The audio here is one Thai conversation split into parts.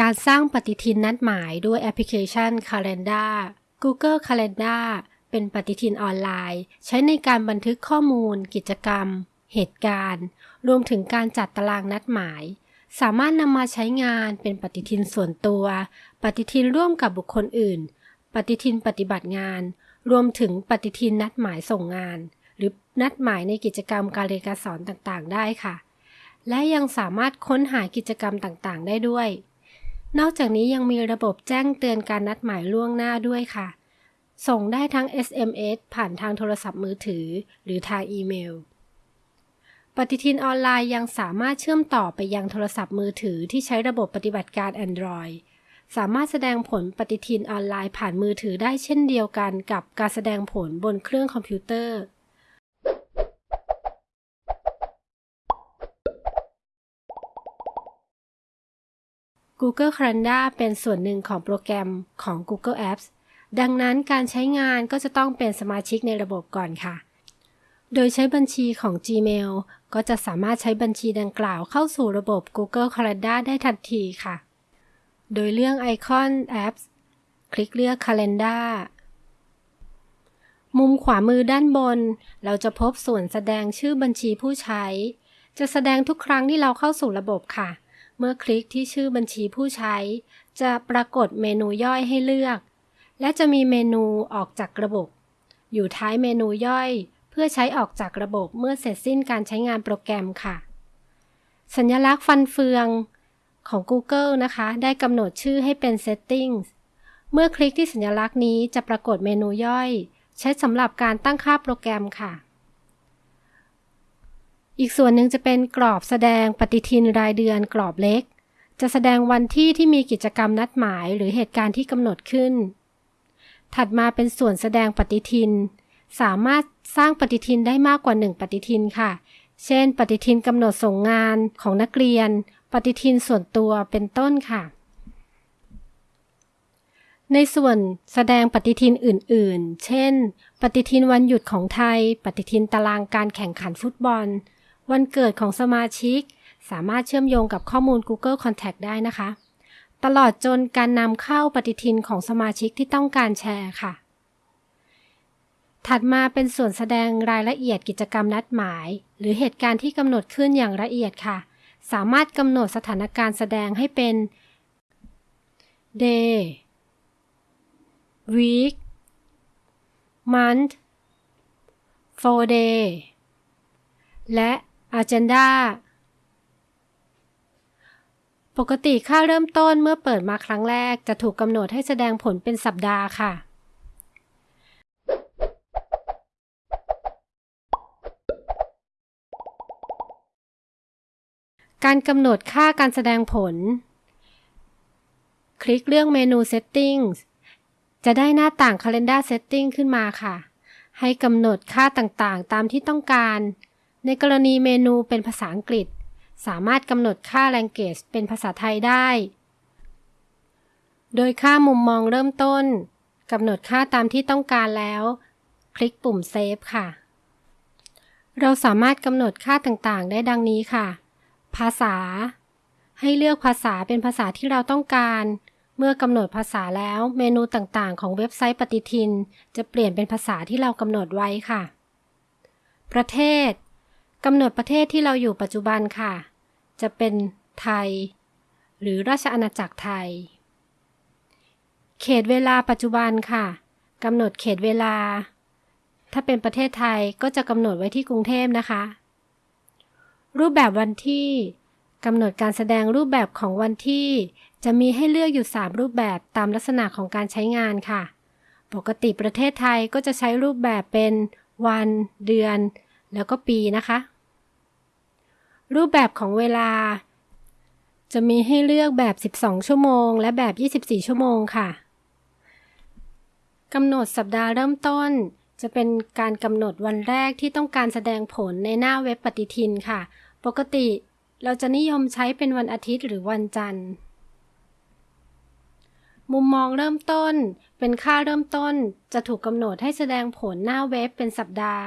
การสร้างปฏิทินนัดหมายด้วยแอปพลิเคชัน Calendar Google Calendar เป็นปฏิทินออนไลน์ ใช้ในการบันทึกข้อมูล กิจกรรม เหตุการณ์ รวมถึงการจัดตารางนัดหมาย สามารถนำมาใช้งานเป็นปฏิทินส่วนตัว ปฏิทินร่วมกับบุคคลอื่น ปฏิทินปฏิบัติงาน รวมถึงปฏิทินนัดหมายส่งงาน หรือนัดหมายในกิจกรรมการเรียนการสอนต่างๆ ได้ค่ะ และยังสามารถค้นหากิจกรรมต่างๆ ได้ด้วย นอกจากนี้ยังมีระบบแจ้งเตือนการนัดหมายล่วงหน้าด้วยค่ะ ส่งได้ทั้ง SMS ผ่านทางโทรศัพท์มือถือ หรือทางอีเมล ปฏิทินออนไลน์ยังสามารถเชื่อมต่อไปยังโทรศัพท์มือถือที่ใช้ระบบปฏิบัติการ Android สามารถแสดงผลปฏิทินออนไลน์ผ่านมือถือได้เช่นเดียวกันกับการแสดงผลบนเครื่องคอมพิวเตอร์ Google Calendar เป็นส่วนหนึ่งของโปรแกรมของ Google Apps ดังนั้นการใช้งานก็จะต้องเป็นสมาชิกในระบบก่อนค่ะ โดยใช้บัญชีของ Gmail ก็จะสามารถใช้บัญชีดังกล่าวเข้าสู่ระบบ Google Calendar ได้ทันทีค่ะ โดยเลือกไอคอน Apps คลิกเลือก Calendar มุมขวามือด้านบน เราจะพบส่วนแสดงชื่อบัญชีผู้ใช้ จะแสดงทุกครั้งที่เราเข้าสู่ระบบค่ะ เมื่อคลิกที่ชื่อบัญชีผู้ใช้ จะปรากฏเมนูย่อยให้เลือก และจะมีเมนูออกจากระบบ อยู่ท้ายเมนูย่อย เพื่อใช้ออกจากระบบเมื่อเสร็จสิ้นการใช้งานโปรแกรมค่ะ สัญลักษณ์ฟันเฟืองของ Google นะคะ ได้กำหนดชื่อให้เป็น Settings เมื่อคลิกที่สัญลักษณ์นี้จะปรากฏเมนูย่อย ใช้สำหรับการตั้งค่าโปรแกรมค่ะ อีกส่วนหนึ่งจะเป็นกรอบแสดงปฏิทินรายเดือนกรอบเล็ก จะแสดงวันที่ที่มีกิจกรรมนัดหมายหรือเหตุการณ์ที่กำหนดขึ้น ถัดมาเป็นส่วนแสดงปฏิทิน สามารถสร้างปฏิทินได้มากกว่า 1 ปฏิทินค่ะ เช่น ปฏิทินกำหนดส่งงานของนักเรียน ปฏิทินส่วนตัวเป็นต้นค่ะ ในส่วนแสดงปฏิทินอื่น ๆ เช่น ปฏิทินวันหยุดของไทย ปฏิทินตารางการแข่งขันฟุตบอล วันเกิดของสมาชิก สามารถเชื่อมโยงกับข้อมูล Google Contact ได้นะคะ ตลอดจนการนำเข้าปฏิทินของสมาชิกที่ต้องการแชร์ค่ะ ถัดมาเป็นส่วนแสดงรายละเอียดกิจกรรมนัดหมาย หรือเหตุการณ์ที่กำหนดขึ้นอย่างละเอียดค่ะ สามารถกำหนดสถานการณ์แสดงให้เป็น day week month four day และ agenda ปกติค่าเริ่มต้นเมื่อเปิดมาครั้งแรกจะถูกกำหนดให้แสดงผลเป็นสัปดาห์ค่ะ การกำหนดค่าการแสดงผล คลิกเลือกเมนู Settings จะได้หน้าต่าง Calendar Setting ขึ้นมาค่ะ ให้กำหนดค่าต่างๆ ตามที่ต้องการ ในกรณีเมนูเป็นภาษาอังกฤษ สามารถกำหนดค่า Language เป็นภาษาไทยได้ โดยค่ามุมมองเริ่มต้นกำหนดค่าตามที่ต้องการแล้ว คลิกปุ่ม Save ค่ะ เราสามารถกำหนดค่าต่างๆ ได้ดังนี้ค่ะ ภาษา ให้เลือกภาษาเป็นภาษาที่เราต้องการ เมื่อกำหนดภาษาแล้วเมนูต่างๆ ของเว็บไซต์ปฏิทิน จะเปลี่ยนเป็นภาษาที่เรากำหนดไว้ค่ะ ประเทศ กำหนดประเทศที่เราอยู่ปัจจุบันค่ะ จะเป็นไทย หรือราชอาณาจักรไทย เขตเวลาปัจจุบันค่ะกำหนดเขตเวลา ถ้าเป็นประเทศไทยก็จะกำหนดไว้ที่กรุงเทพนะคะ รูปแบบวันที่กำหนดการแสดงรูปแบบของวันที่ จะมีให้เลือกอยู่ 3 รูปแบบตามลักษณะของการใช้งานค่ะ ปกติประเทศไทยก็จะใช้รูปแบบเป็น วัน เดือน แล้วก็ปีนะคะ รูปแบบของเวลา จะมีให้เลือกแบบ 12 ชั่วโมง และแบบ 24 ชั่วโมงค่ะกำหนดสัปดาห์เริ่มต้น จะเป็นการกำหนดวันแรกที่ต้องการแสดงผลในหน้าเว็บปฏิทินค่ะ ปกติเราจะนิยมใช้เป็นวันอาทิตย์หรือวันจันทร์ มุมมองเริ่มต้น เป็นค่าเริ่มต้น จะถูกกำหนดให้แสดงผลหน้าเว็บเป็นสัปดาห์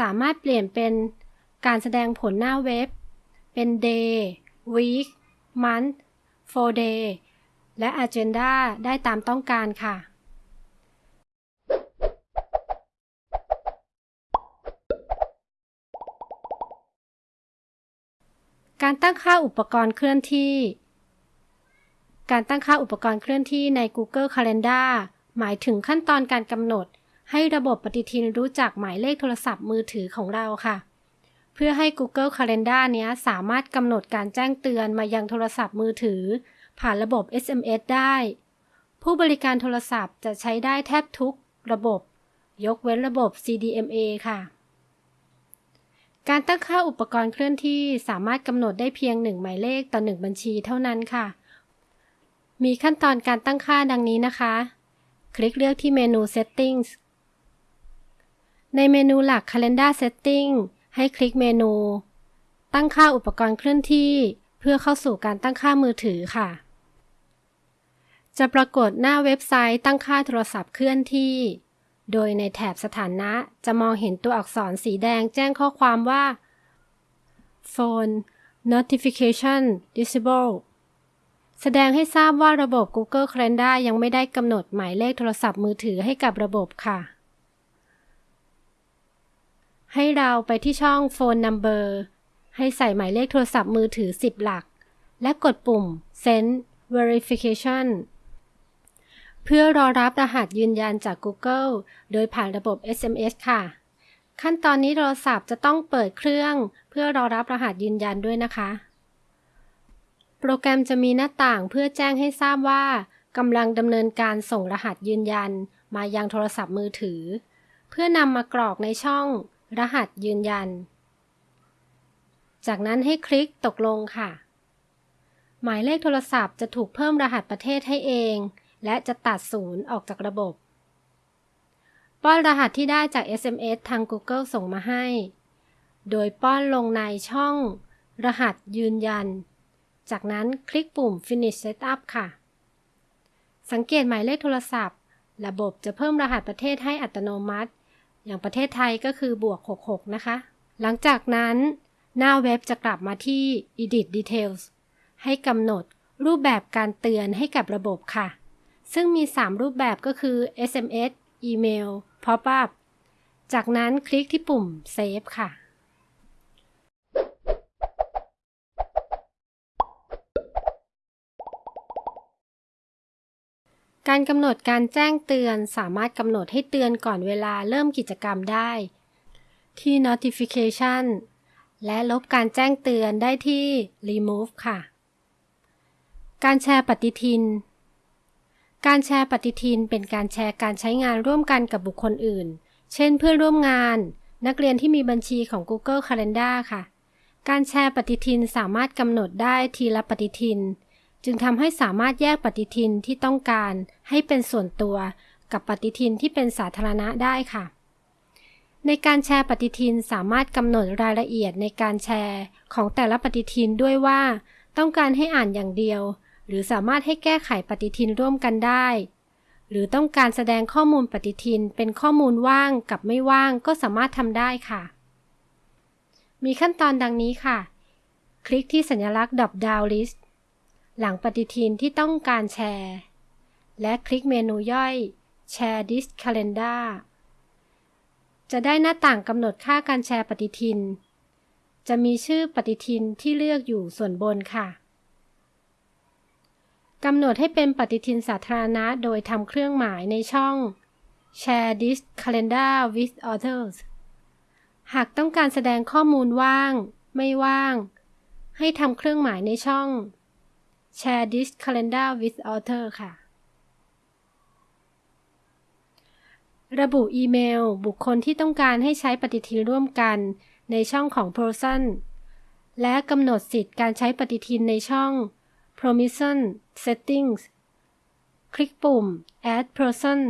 สามารถเปลี่ยนเป็นการแสดงผลหน้าเว็บ เป็น day week month 4 day และ agenda ได้ตามต้องการค่ะการตั้งค่าอุปกรณ์เคลื่อนที่ การตั้งค่าอุปกรณ์เคลื่อนที่ใน Google Calendar หมายถึงขั้นตอนการกำหนด ให้ระบบปฏิทินรู้จักหมายเลขโทรศัพท์มือถือของเราค่ะ เพื่อให้ Google Calendar เนี้ยสามารถกำหนดการแจ้งเตือนมายังโทรศัพท์มือถือ ผ่านระบบ SMS ได้ ผู้บริการโทรศัพท์จะใช้ได้แทบทุกระบบ ยกเว้นระบบ CDMA ค่ะ การตั้งค่าอุปกรณ์เคลื่อนที่สามารถกำหนดได้เพียงหนึ่งหมายเลขต่อหนึ่งบัญชีเท่านั้นค่ะ มีขั้นตอนการตั้งค่าดังนี้นะคะ คลิกเลือกที่เมนู Settings ในเมนูหลัก Calendar Setting ให้คลิกเมนู ตั้งค่าอุปกรณ์เคลื่อนที่ เพื่อเข้าสู่การตั้งค่ามือถือค่ะ จะปรากฏหน้าเว็บไซต์ตั้งค่าโทรศัพท์เคลื่อนที่ โดยในแถบสถานะจะมองเห็นตัวอักษรสีแดงแจ้งข้อความว่า Phone Notification Disable แสดงให้ทราบว่าระบบ Google Calendar ยังไม่ได้กำหนดหมายเลขโทรศัพท์มือถือให้กับระบบค่ะ ให้เราไปที่ช่อง Phone Number ให้ใส่หมายเลขโทรศัพท์มือถือ 10 หลัก และกดปุ่ม Send Verification เพื่อรอรับรหัสยืนยันจาก Google โดยผ่านระบบ SMS ค่ะ ขั้นตอนนี้โทรศัพท์จะต้องเปิดเครื่อง เพื่อรอรับรหัสยืนยันด้วยนะคะ โปรแกรมจะมีหน้าต่างเพื่อแจ้งให้ทราบว่ากำลังดำเนินการส่งรหัสยืนยัน มายังโทรศัพท์มือถือ เพื่อนำมากรอกในช่อง รหัสยืนยัน จากนั้นให้คลิกตกลงค่ะ หมายเลขโทรศัพท์จะถูกเพิ่มรหัสประเทศให้เอง และจะตัดศูนย์ออกจากระบบ ป้อนรหัสที่ได้จาก SMS ทาง Google ส่งมาให้ โดยป้อนลงในช่อง รหัสยืนยัน จากนั้นคลิกปุ่ม Finish Setup ค่ะ สังเกตหมายเลขโทรศัพท์ ระบบจะเพิ่มรหัสประเทศให้อัตโนมัติ อย่างประเทศไทยก็คือบวก 66 นะคะ หลังจากนั้นหน้าเว็บจะกลับมาที่ Edit Details ให้กำหนดรูปแบบการเตือนให้กับระบบค่ะ ซึ่งมี 3 รูปแบบก็คือ SMS อีเมล Pop-up จากนั้นคลิกที่ปุ่ม Save ค่ะ การกำหนดการแจ้งเตือนสามารถกำหนดให้เตือนก่อนเวลาเริ่มกิจกรรมได้ ที่ Notification และลบการแจ้งเตือนได้ที่ Remove ค่ะ การแชร์ปฏิทิน การแชร์ปฏิทินเป็นการแชร์การใช้งานร่วมกันกับบุคคลอื่น เช่นเพื่อนร่วมงาน นักเรียนที่มีบัญชีของ Google Calendar ค่ะ การแชร์ปฏิทินสามารถกำหนดได้ทีละปฏิทิน จึงทำให้สามารถแยกปฏิทินที่ต้องการให้เป็นส่วนตัว กับปฏิทินที่เป็นสาธารณะได้ค่ะ ในการแชร์ปฏิทินสามารถกำหนดรายละเอียดในการแชร์ของแต่ละปฏิทินด้วยว่า ต้องการให้อ่านอย่างเดียว หรือสามารถให้แก้ไขปฏิทินร่วมกันได้ หรือต้องการแสดงข้อมูลปฏิทินเป็นข้อมูลว่างกับไม่ว่างก็สามารถทำได้ค่ะ มีขั้นตอนดังนี้ค่ะ คลิกที่สัญลักษณ์ Drop Down List หลังปฏิทินที่ต้องการแชร์ และคลิกเมนูย่อย Share this calendar จะได้หน้าต่างกำหนดค่าการแชร์ปฏิทิน จะมีชื่อปฏิทินที่เลือกอยู่ส่วนบนค่ะกำหนดให้เป็นปฏิทินสาธารณะโดยทำเครื่องหมายในช่อง Share this calendar with others หากต้องการแสดงข้อมูลว่าง ไม่ว่าง ให้ทำเครื่องหมายในช่อง Share this calendar with author ค่ะ ระบุอีเมล บุคคลที่ต้องการให้ใช้ปฏิทินร่วมกันในช่องของ Person และกำหนดสิทธิ์การใช้ปฏิทินในช่อง Permission Settings คลิกปุ่ม Add Person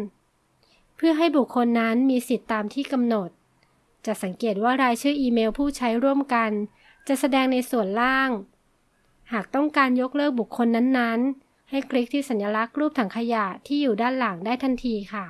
เพื่อให้บุคคลนั้นมีสิทธิ์ตามที่กำหนด จะสังเกตว่ารายชื่ออีเมลผู้ใช้ร่วมกัน จะแสดงในส่วนล่าง หากต้องการยกเลิกบุคคลนั้นๆ ให้คลิกที่สัญลักษณ์รูปถังขยะที่อยู่ด้านหลังได้ทันทีค่ะ